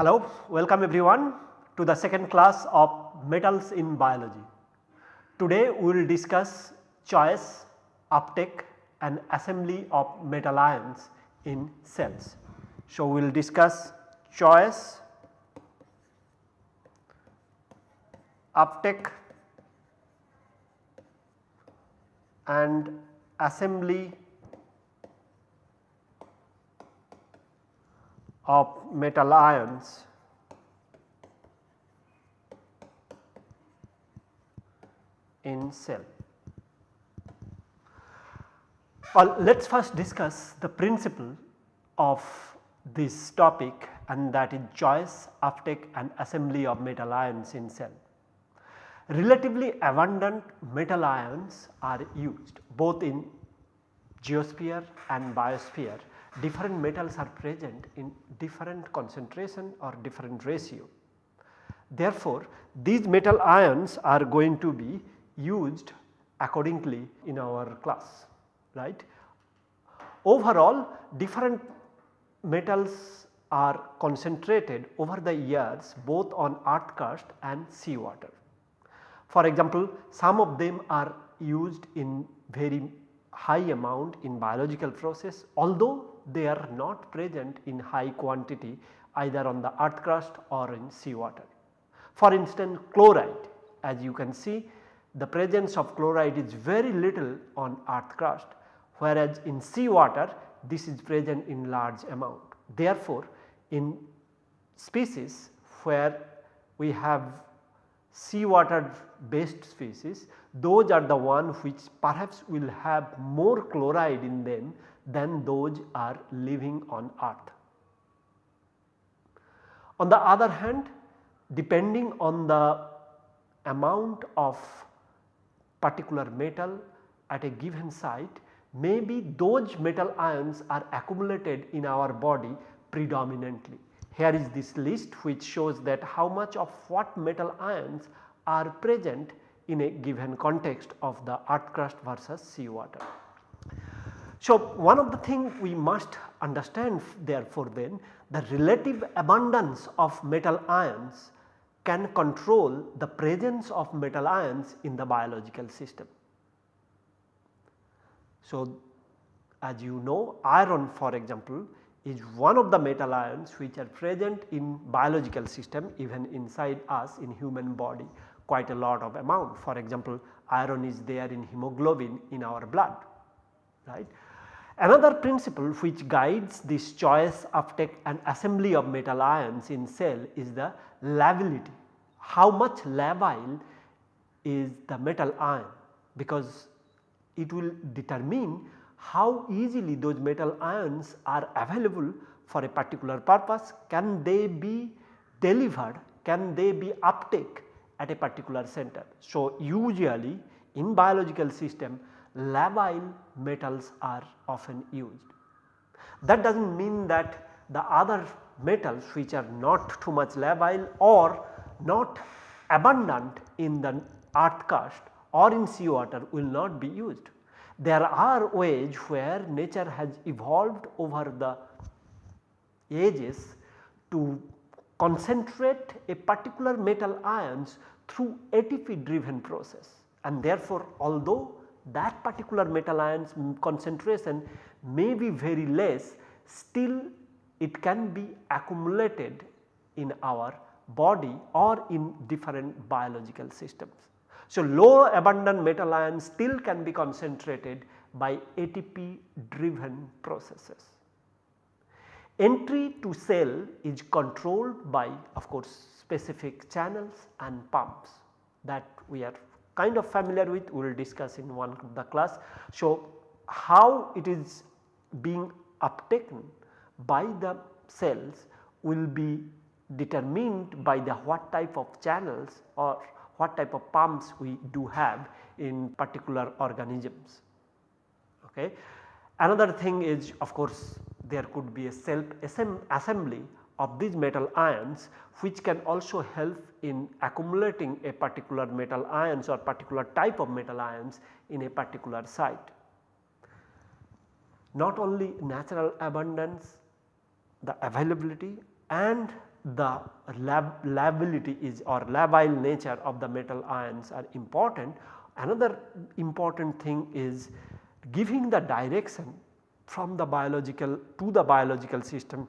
Hello, welcome everyone to the second class of metals in biology. Today we will discuss choice, uptake and assembly of metal ions in cells. So, we will discuss choice, uptake and assembly of metal ions in cell. Well, let us first discuss the principle of this topic and that is choice, uptake and assembly of metal ions in cell. Relatively abundant metal ions are used both in geosphere and biosphere different metals are present in different concentration or different ratio. Therefore, these metal ions are going to be used accordingly in our class right. Overall different metals are concentrated over the years both on earth crust and sea water. For example, some of them are used in very high amount in biological process although they are not present in high quantity either on the earth crust or in sea water. For instance chloride as you can see the presence of chloride is very little on earth crust whereas in sea water this is present in large amount. Therefore, in species where we have seawater based species those are the one which perhaps will have more chloride in them than those are living on earth. On the other hand depending on the amount of particular metal at a given site maybe those metal ions are accumulated in our body predominantly. Here is this list which shows that how much of what metal ions are present in a given context of the earth crust versus sea water. So, one of the things we must understand therefore then the relative abundance of metal ions can control the presence of metal ions in the biological system. So, as you know iron for example is one of the metal ions which are present in biological system even inside us in human body quite a lot of amount. For example, iron is there in hemoglobin in our blood right. Another principle which guides this choice uptake and assembly of metal ions in cell is the lability. How much labile is the metal ion because it will determine how easily those metal ions are available for a particular purpose. Can they be delivered, can they be uptake at a particular center. So, usually in biological system labile metals are often used. That does not mean that the other metals which are not too much labile or not abundant in the earth crust or in sea water will not be used. There are ways where nature has evolved over the ages to concentrate a particular metal ions through ATP driven process and therefore although that particular metal ions concentration may be very less still it can be accumulated in our body or in different biological systems. So, low abundant metal ions still can be concentrated by ATP driven processes. Entry to cell is controlled by of course specific channels and pumps that we are kind of familiar with we will discuss in one of the class. So, how it is being uptaken by the cells will be determined by the what type of channels or what type of pumps we do have in particular organisms. Okay. Another thing is of course there could be a self assembly of these metal ions which can also help in accumulating a particular metal ions or particular type of metal ions in a particular site. Not only natural abundance, the availability and the lab lability is or labile nature of the metal ions are important. Another important thing is giving the direction from the biological to the biological system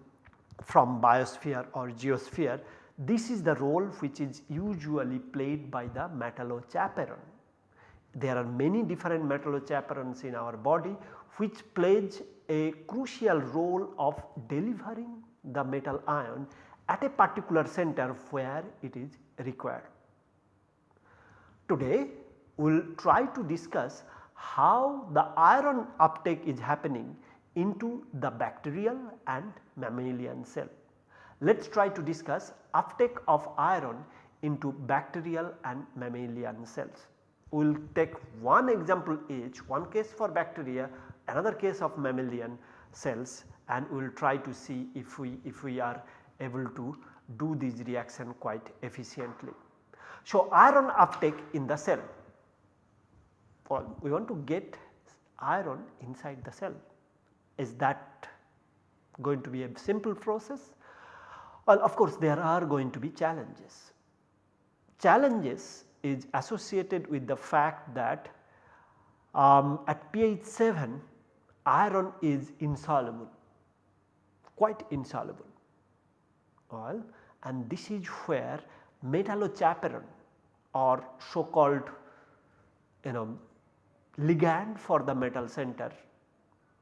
from biosphere or geosphere. This is the role which is usually played by the metallochaperone. There are many different metallochaperones in our body which plays a crucial role of delivering the metal ion at a particular center where it is required. Today we will try to discuss how the iron uptake is happening into the bacterial and mammalian cell. Let us try to discuss uptake of iron into bacterial and mammalian cells. We will take one example each, one case for bacteria, another case of mammalian cells and we will try to see if we if we are able to do this reaction quite efficiently. So, iron uptake in the cell, well we want to get iron inside the cell is that going to be a simple process? Well of course there are going to be challenges. Challenges is associated with the fact that um, at pH 7 iron is insoluble quite insoluble well and this is where metallochaperone or so called you know ligand for the metal center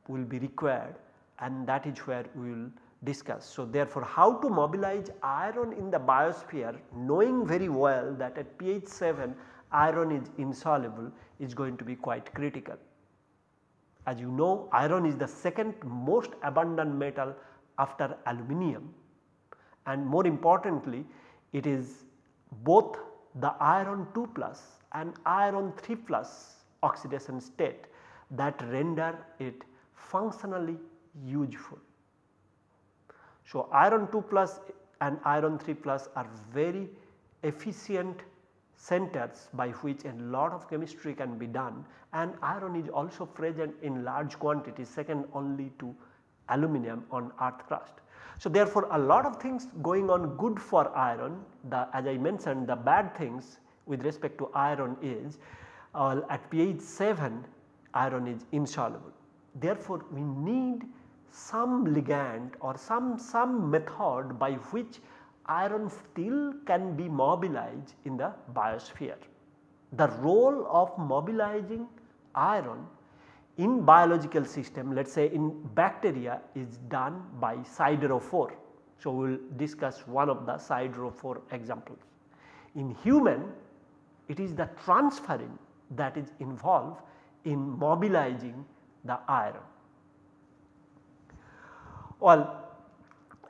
will be required and that is where we will discuss. So, therefore, how to mobilize iron in the biosphere knowing very well that at pH 7 iron is insoluble is going to be quite critical. As you know iron is the second most abundant metal after aluminum and more importantly it is both the iron 2 plus and iron 3 plus oxidation state that render it functionally useful. So, iron 2 plus and iron 3 plus are very efficient centers by which a lot of chemistry can be done and iron is also present in large quantities second only to aluminum on earth crust. So, therefore, a lot of things going on good for iron the as I mentioned the bad things with respect to iron is uh, at pH 7 iron is insoluble. Therefore, we need some ligand or some, some method by which iron still can be mobilized in the biosphere. The role of mobilizing iron in biological system let us say in bacteria is done by siderophore. So, we will discuss one of the siderophore examples. In human it is the transferrin that is involved in mobilizing the iron. Well,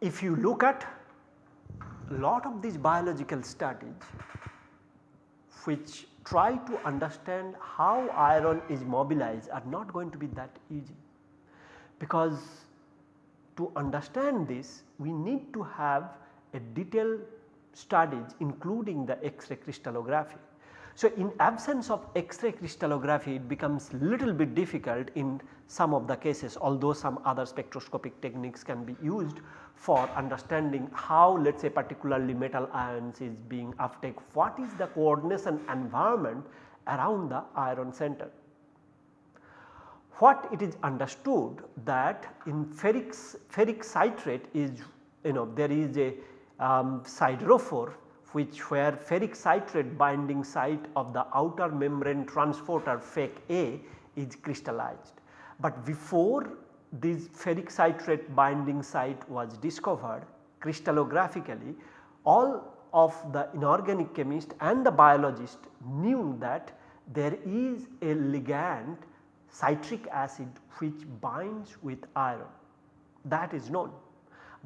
if you look at lot of these biological studies which try to understand how iron is mobilized are not going to be that easy because to understand this we need to have a detailed studies including the X-ray crystallography. So, in absence of X-ray crystallography it becomes little bit difficult in some of the cases although some other spectroscopic techniques can be used for understanding how let us say particularly metal ions is being uptake, what is the coordination environment around the iron center. What it is understood that in ferric, ferric citrate is you know there is a um, siderophore which where ferric citrate binding site of the outer membrane transporter FEC A is crystallized. But before this ferric citrate binding site was discovered crystallographically all of the inorganic chemist and the biologist knew that there is a ligand citric acid which binds with iron that is known.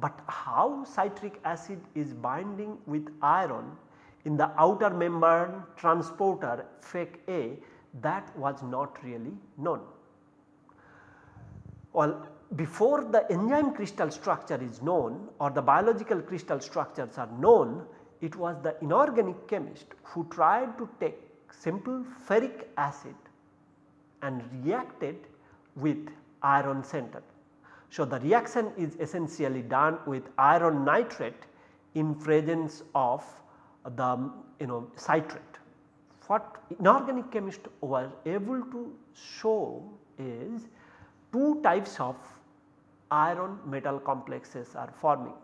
But how citric acid is binding with iron in the outer membrane transporter FEC A that was not really known. Well before the enzyme crystal structure is known or the biological crystal structures are known, it was the inorganic chemist who tried to take simple ferric acid and reacted with iron center. So, the reaction is essentially done with iron nitrate in presence of the you know citrate. What inorganic chemists were able to show is two types of iron metal complexes are forming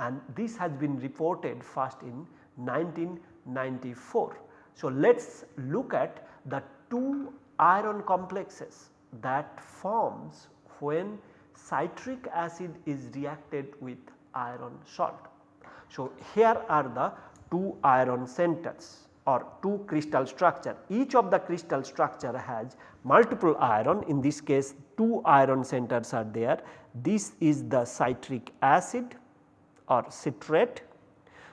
and this has been reported first in 1994. So, let us look at the two iron complexes that forms when citric acid is reacted with iron salt. So, here are the two iron centers or two crystal structure. Each of the crystal structure has multiple iron in this case two iron centers are there. This is the citric acid or citrate.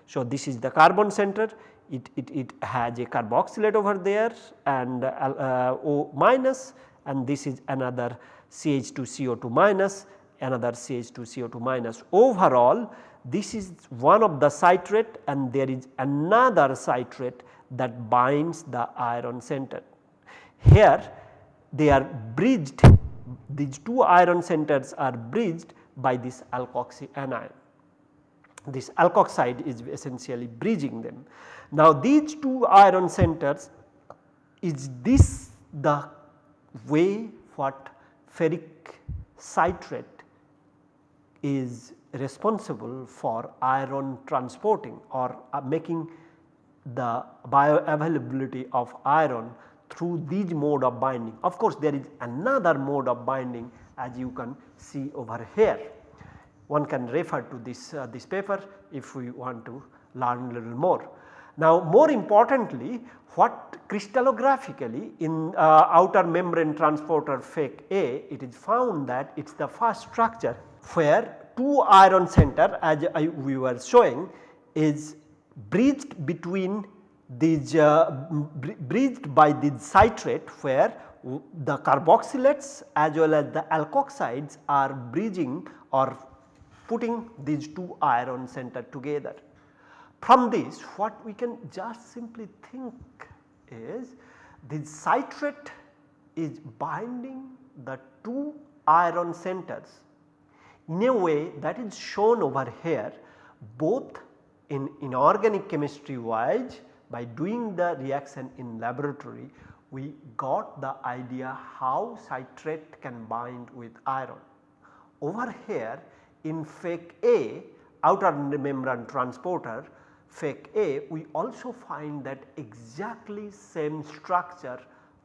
So, this is the carbon center it, it, it has a carboxylate over there and uh, O minus and this is another CH2CO2 minus another CH2CO2 minus. Overall this is one of the citrate and there is another citrate that binds the iron center. Here they are bridged these two iron centers are bridged by this alkoxy anion. This alkoxide is essentially bridging them. Now these two iron centers is this the way what ferric citrate is responsible for iron transporting or uh, making the bioavailability of iron through these mode of binding. Of course, there is another mode of binding as you can see over here. One can refer to this, uh, this paper if we want to learn a little more. Now more importantly what crystallographically in uh, outer membrane transporter FEC A it is found that it is the first structure where two iron center as I, we were showing is bridged between these uh, bridged by this citrate where the carboxylates as well as the alkoxides are bridging or putting these two iron center together. From this what we can just simply think is the citrate is binding the two iron centers in a way that is shown over here both in inorganic chemistry wise by doing the reaction in laboratory we got the idea how citrate can bind with iron. Over here in FEC A outer membrane transporter FEC A we also find that exactly same structure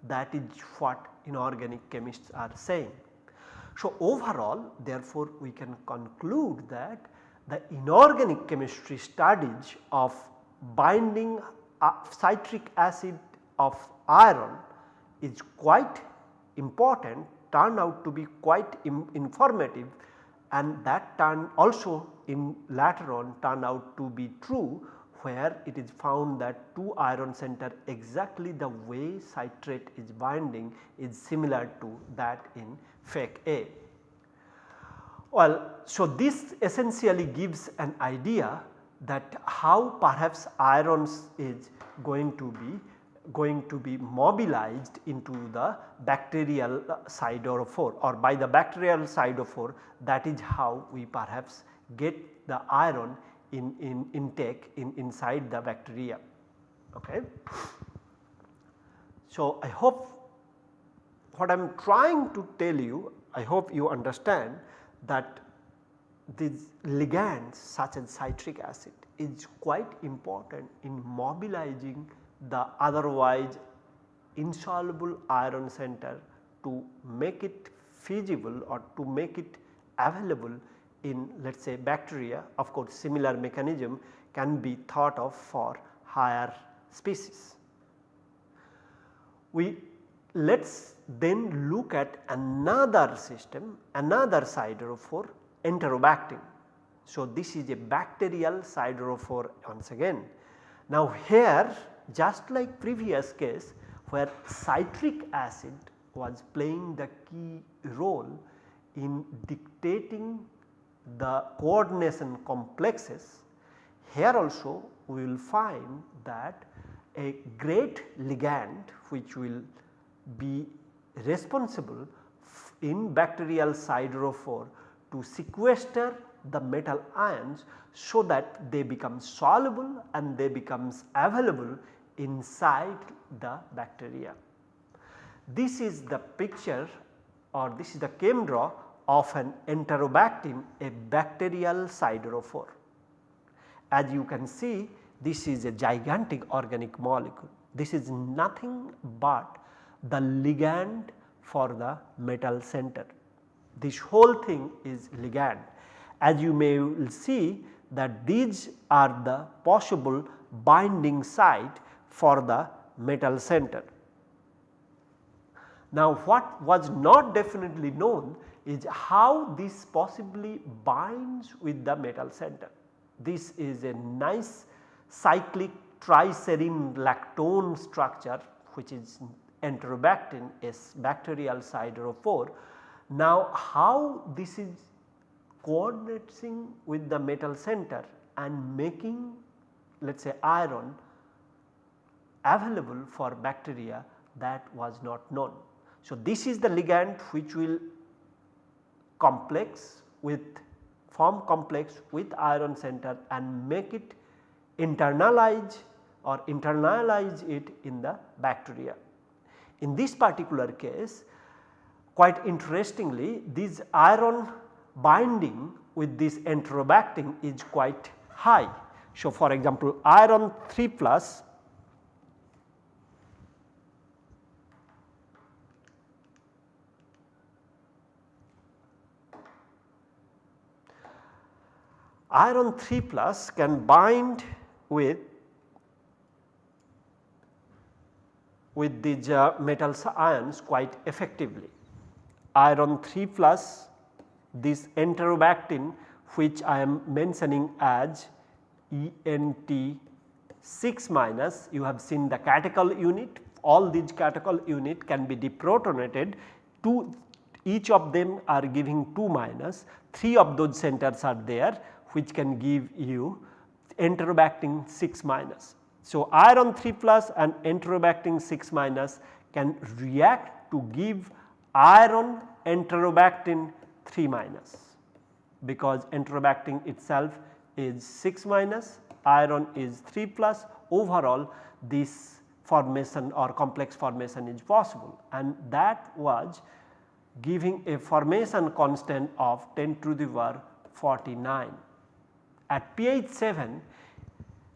that is what inorganic chemists are saying. So overall therefore we can conclude that the inorganic chemistry studies of binding citric acid of iron is quite important turn out to be quite informative and that turn also in later on turn out to be true where it is found that two iron center exactly the way citrate is binding is similar to that in FEC A. Well, so this essentially gives an idea that how perhaps irons is going to be going to be mobilized into the bacterial siderophore or by the bacterial siderophore that is how we perhaps get the iron in, in intake in inside the bacteria. Okay. So, I hope what I am trying to tell you I hope you understand that these ligands such as citric acid is quite important in mobilizing the otherwise insoluble iron center to make it feasible or to make it available in let us say bacteria of course similar mechanism can be thought of for higher species. We let us then look at another system another siderophore enterobactin. So, this is a bacterial siderophore once again. Now here just like previous case where citric acid was playing the key role in dictating the coordination complexes here also we will find that a great ligand which will be responsible in bacterial siderophore to sequester the metal ions so that they become soluble and they becomes available inside the bacteria. This is the picture or this is the chem draw of an enterobactin a bacterial siderophore. As you can see this is a gigantic organic molecule. This is nothing but the ligand for the metal center. This whole thing is ligand. As you may see that these are the possible binding site for the metal center. Now what was not definitely known is how this possibly binds with the metal center. This is a nice cyclic triserine lactone structure which is enterobactin is bacterial siderophore. Now how this is coordinating with the metal center and making let us say iron available for bacteria that was not known. So, this is the ligand which will complex with form complex with iron center and make it internalize or internalize it in the bacteria. In this particular case quite interestingly this iron binding with this enterobactin is quite high. So, for example iron 3 plus iron 3 plus can bind with with these uh, metal ions quite effectively. Iron 3 plus this enterobactin which I am mentioning as ENT 6 minus you have seen the catechol unit. All these catechol unit can be deprotonated. Two each of them are giving 2 minus. 3 of those centers are there which can give you enterobactin 6 minus. So, iron 3 plus and enterobactin 6 minus can react to give iron enterobactin 3 minus because enterobactin itself is 6 minus iron is 3 plus overall this formation or complex formation is possible and that was giving a formation constant of 10 to the power 49. At pH 7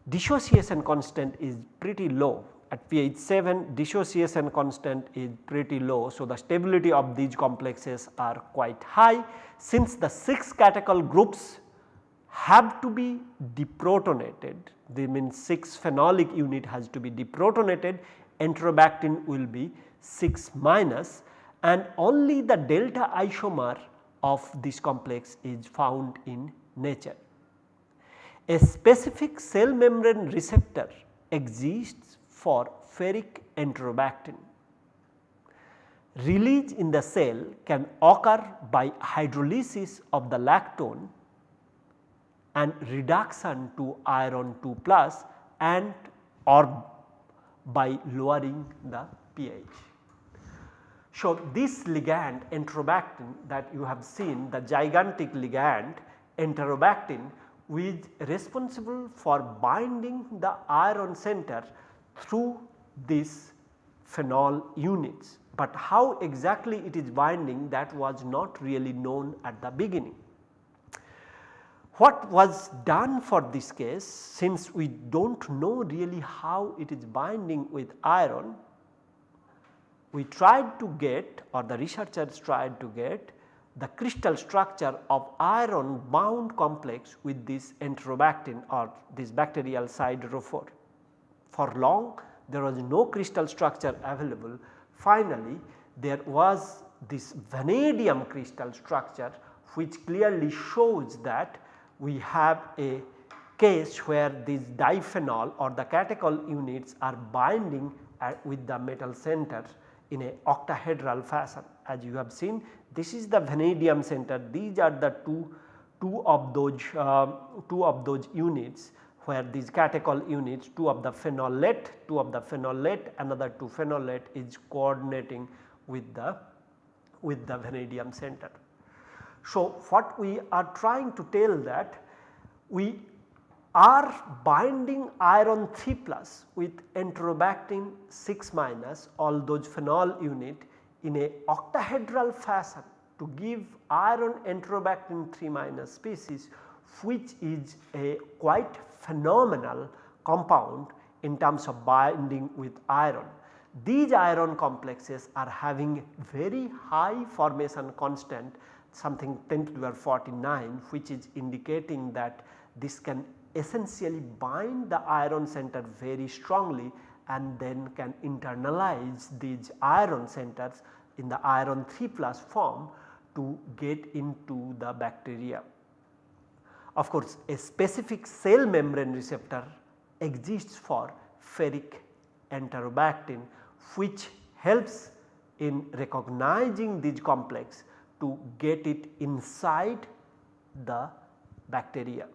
dissociation constant is pretty low at pH 7 dissociation constant is pretty low. So, the stability of these complexes are quite high since the 6 catechol groups have to be deprotonated they mean 6 phenolic unit has to be deprotonated enterobactin will be 6 minus and only the delta isomer of this complex is found in nature. A specific cell membrane receptor exists for ferric enterobactin. Release in the cell can occur by hydrolysis of the lactone and reduction to iron 2 plus and or by lowering the pH. So, this ligand enterobactin that you have seen the gigantic ligand enterobactin is responsible for binding the iron center through these phenol units. But how exactly it is binding that was not really known at the beginning. What was done for this case since we do not know really how it is binding with iron, we tried to get or the researchers tried to get the crystal structure of iron bound complex with this enterobactin or this bacterial siderophore. For long there was no crystal structure available finally there was this vanadium crystal structure which clearly shows that we have a case where these diphenol or the catechol units are binding uh, with the metal center in a octahedral fashion. As you have seen This is the vanadium center these are the two, two of those uh, two of those units where these catechol units two of the phenolate, two of the phenolate another two phenolate is coordinating with the with the vanadium center. So, what we are trying to tell that we are binding iron 3 plus with enterobactin 6 minus all those phenol unit in a octahedral fashion to give iron enterobactin 3 minus species which is a quite phenomenal compound in terms of binding with iron. These iron complexes are having very high formation constant something 10 to the power 49 which is indicating that this can essentially bind the iron center very strongly and then can internalize these iron centers in the iron 3 plus form to get into the bacteria. Of course, a specific cell membrane receptor exists for ferric enterobactin which helps in recognizing this complex to get it inside the bacteria.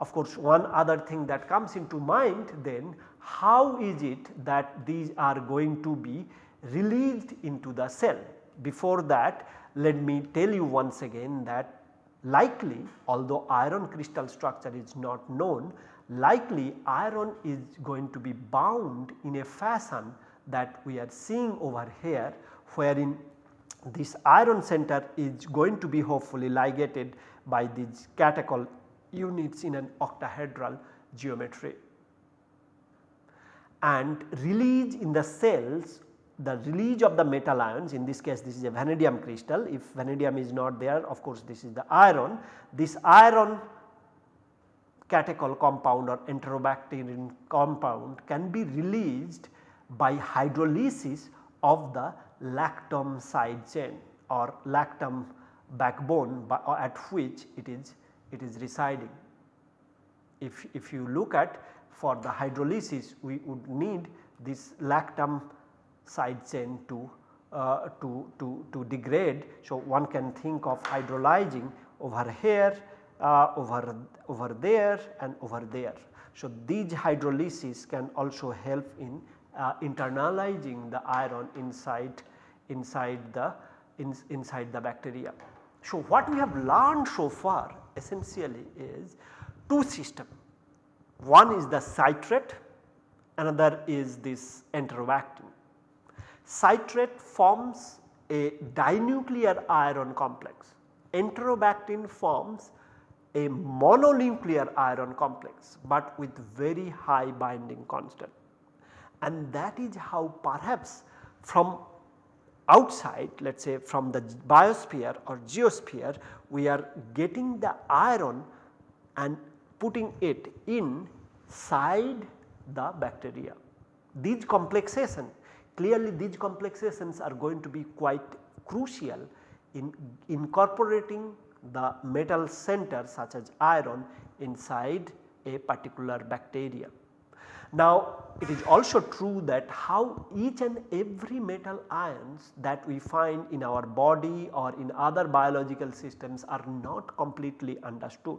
Of course, one other thing that comes into mind then how is it that these are going to be released into the cell. Before that let me tell you once again that likely although iron crystal structure is not known likely iron is going to be bound in a fashion that we are seeing over here wherein this iron center is going to be hopefully ligated by these catechol units in an octahedral geometry. And release in the cells the release of the metal ions in this case this is a vanadium crystal. If vanadium is not there of course this is the iron. This iron catechol compound or enterobacterian compound can be released by hydrolysis of the lactam side chain or lactam backbone by, at which it is it is residing. If, if you look at for the hydrolysis we would need this lactam side chain to, uh, to, to, to degrade. So, one can think of hydrolyzing over here, uh, over, over there and over there. So, these hydrolysis can also help in uh, internalizing the iron inside, inside, the, in, inside the bacteria. So, what we have learned so far essentially is two system. One is the citrate, another is this enterobactin. Citrate forms a dinuclear iron complex, enterobactin forms a mononuclear iron complex, but with very high binding constant. And that is how perhaps from outside let us say from the biosphere or geosphere we are getting the iron and putting it inside the bacteria. These complexation clearly these complexations are going to be quite crucial in incorporating the metal center such as iron inside a particular bacteria. Now it is also true that how each and every metal ions that we find in our body or in other biological systems are not completely understood.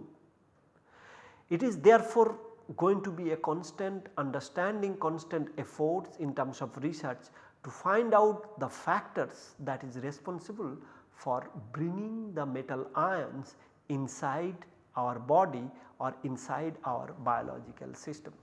It is therefore going to be a constant understanding constant efforts in terms of research to find out the factors that is responsible for bringing the metal ions inside our body or inside our biological system.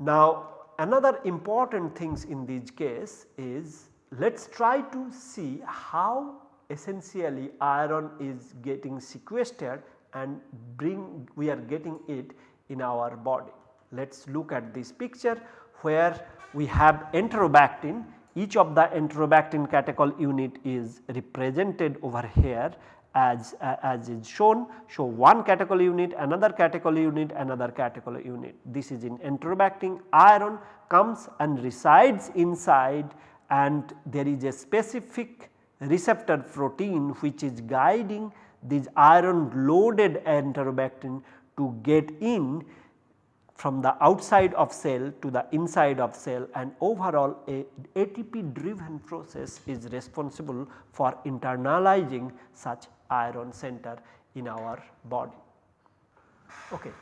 Now another important things in this case is let us try to see how essentially iron is getting sequestered and bring we are getting it in our body. Let us look at this picture where we have enterobactin each of the enterobactin catechol unit is represented over here as, uh, as is shown. So, one catechol unit, another catechol unit, another catechol unit. This is in enterobactin iron comes and resides inside and there is a specific receptor protein which is guiding this iron loaded enterobactin to get in from the outside of cell to the inside of cell and overall a ATP driven process is responsible for internalizing such iron center in our body. Okay.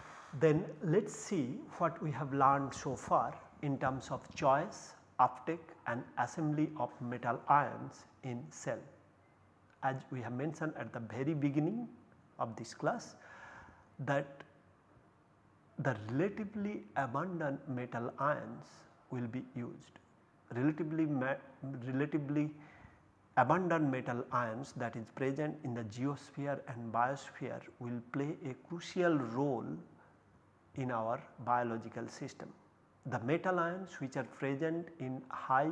Then let us see what we have learned so far in terms of choice, uptake and assembly of metal ions in cell. As we have mentioned at the very beginning of this class that the relatively abundant metal ions will be used. Relatively, relatively abundant metal ions that is present in the geosphere and biosphere will play a crucial role in our biological system. The metal ions which are present in high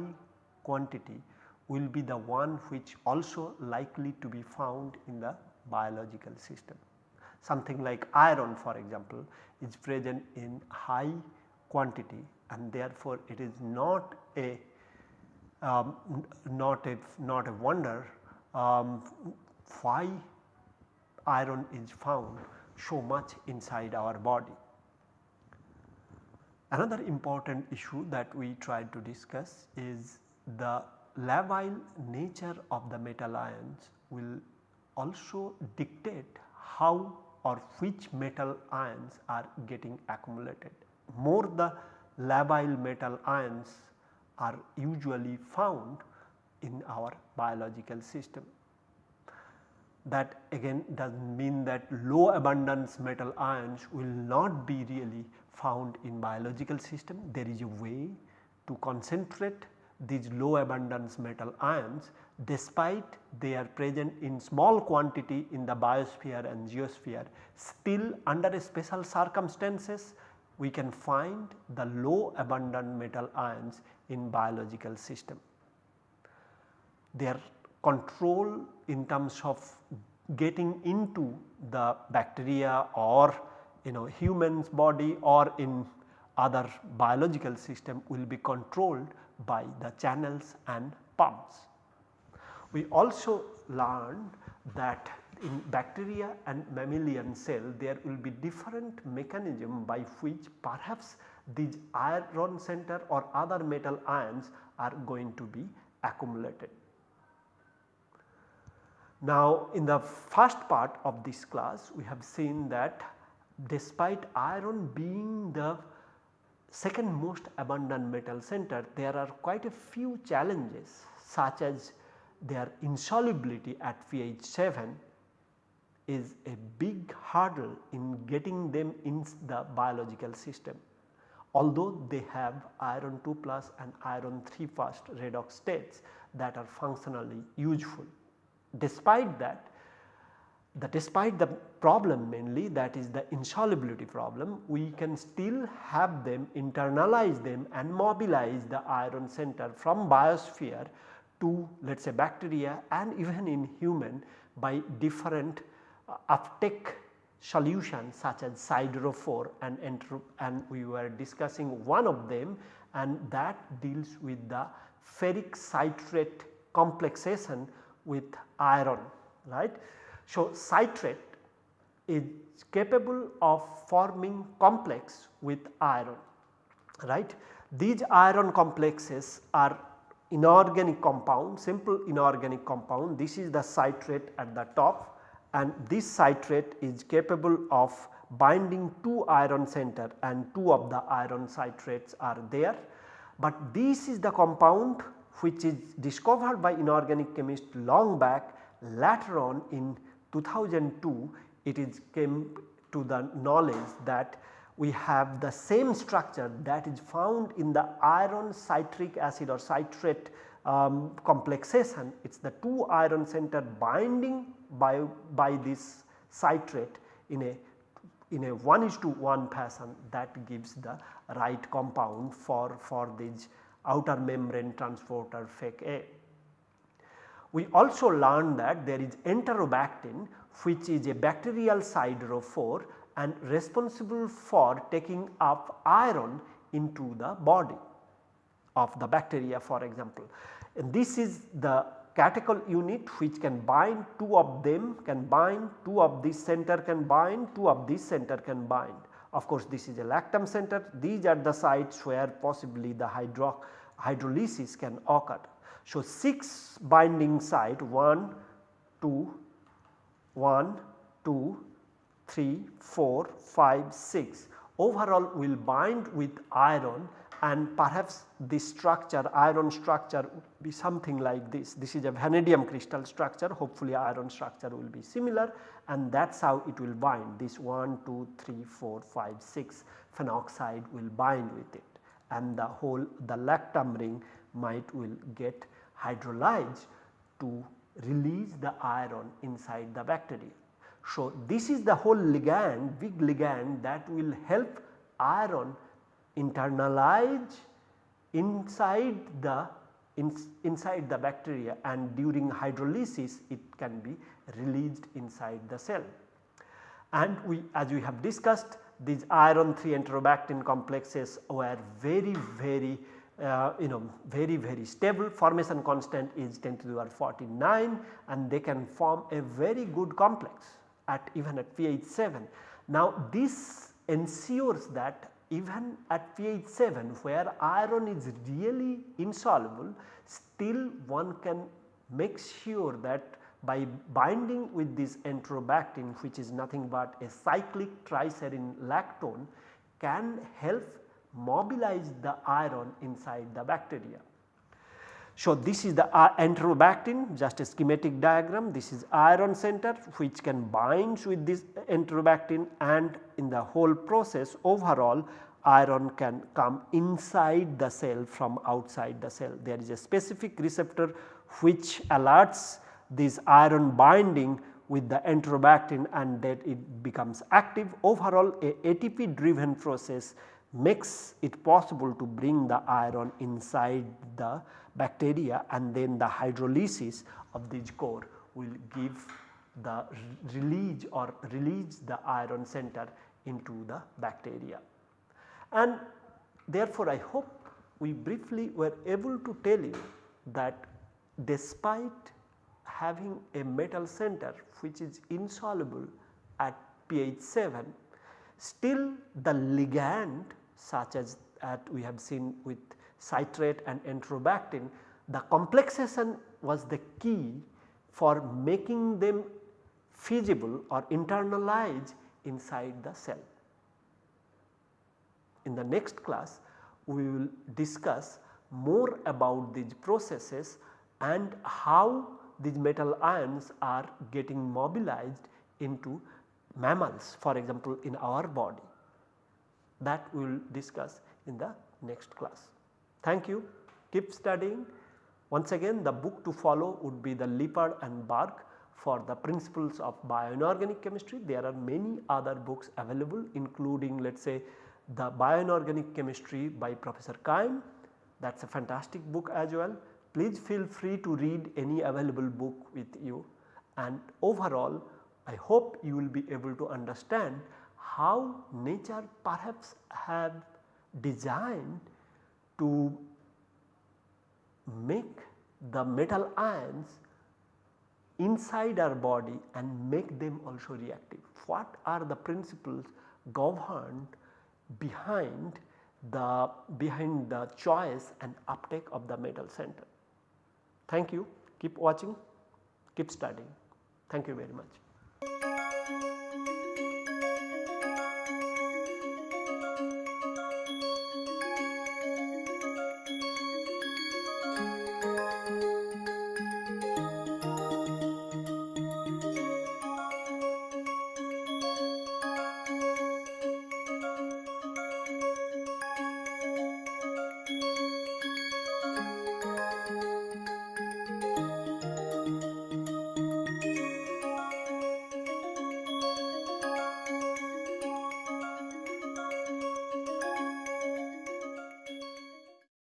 quantity will be the one which also likely to be found in the biological system. Something like iron for example is present in high quantity and therefore it is not a um, not a not a wonder um, why iron is found so much inside our body. Another important issue that we tried to discuss is the labile nature of the metal ions will also dictate how or which metal ions are getting accumulated. More the labile metal ions are usually found in our biological system. That again does not mean that low abundance metal ions will not be really found in biological system. There is a way to concentrate these low abundance metal ions despite they are present in small quantity in the biosphere and geosphere still under special circumstances we can find the low abundant metal ions in biological system. Their control in terms of getting into the bacteria or you know humans body or in other biological system will be controlled by the channels and pumps. We also learned that in bacteria and mammalian cell there will be different mechanism by which perhaps these iron center or other metal ions are going to be accumulated. Now in the first part of this class we have seen that despite iron being the second most abundant metal center there are quite a few challenges such as their insolubility at pH 7 is a big hurdle in getting them in the biological system. Although they have iron 2 plus and iron 3 first redox states that are functionally useful. Despite that the despite the problem mainly that is the insolubility problem we can still have them internalize them and mobilize the iron center from biosphere to let us say bacteria and even in human by different uh, uptake solutions such as siderophore and, and we were discussing one of them and that deals with the ferric citrate complexation with iron right. So, citrate is capable of forming complex with iron right. These iron complexes are inorganic compound simple inorganic compound this is the citrate at the top and this citrate is capable of binding two iron center and two of the iron citrates are there. But this is the compound which is discovered by inorganic chemist long back later on in 2002 it is came to the knowledge that we have the same structure that is found in the iron citric acid or citrate um, complexation. It is the two iron center binding by, by this citrate in a in a 1 is to 1 fashion that gives the right compound for, for this outer membrane transporter FEC A. We also learned that there is enterobactin which is a bacterial siderophore and responsible for taking up iron into the body of the bacteria for example. And this is the catechol unit which can bind two of them can bind two of this center can bind two of this center can bind of course this is a lactam center these are the sites where possibly the hydro hydrolysis can occur. So 6 binding site 1, 2, 1, 2, 3, 4, 5, 6 overall will bind with iron and perhaps the structure iron structure would be something like this. This is a vanadium crystal structure hopefully iron structure will be similar and that is how it will bind this 1, 2, 3, 4, 5, 6 phenoxide will bind with it and the whole the lactam ring might will get hydrolyzed to release the iron inside the bacteria. So, this is the whole ligand big ligand that will help iron internalize inside the in, inside the bacteria and during hydrolysis it can be released inside the cell. And we as we have discussed these iron 3 enterobactin complexes were very very uh, you know very very stable formation constant is 10 to the power 49 and they can form a very good complex at even at pH 7. Now this ensures that even at pH 7 where iron is really insoluble still one can make sure that by binding with this enterobactin which is nothing but a cyclic triserine lactone can help mobilize the iron inside the bacteria. So, this is the uh, enterobactin just a schematic diagram this is iron center which can binds with this enterobactin and in the whole process overall iron can come inside the cell from outside the cell. There is a specific receptor which alerts this iron binding with the enterobactin and that it becomes active overall a ATP driven process makes it possible to bring the iron inside the bacteria and then the hydrolysis of this core will give the release or release the iron center into the bacteria. And therefore, I hope we briefly were able to tell you that despite having a metal center which is insoluble at pH 7 still the ligand such as that we have seen with citrate and enterobactin the complexation was the key for making them feasible or internalized inside the cell. In the next class we will discuss more about these processes and how these metal ions are getting mobilized into mammals for example in our body that we will discuss in the next class. Thank you, keep studying. Once again the book to follow would be the Lippard and Berg for the principles of bioinorganic chemistry. There are many other books available including let us say the bioinorganic chemistry by Professor Kaim that is a fantastic book as well. Please feel free to read any available book with you and overall I hope you will be able to understand how nature perhaps have designed to make the metal ions inside our body and make them also reactive. What are the principles governed behind the behind the choice and uptake of the metal center. Thank you, keep watching, keep studying. Thank you very much.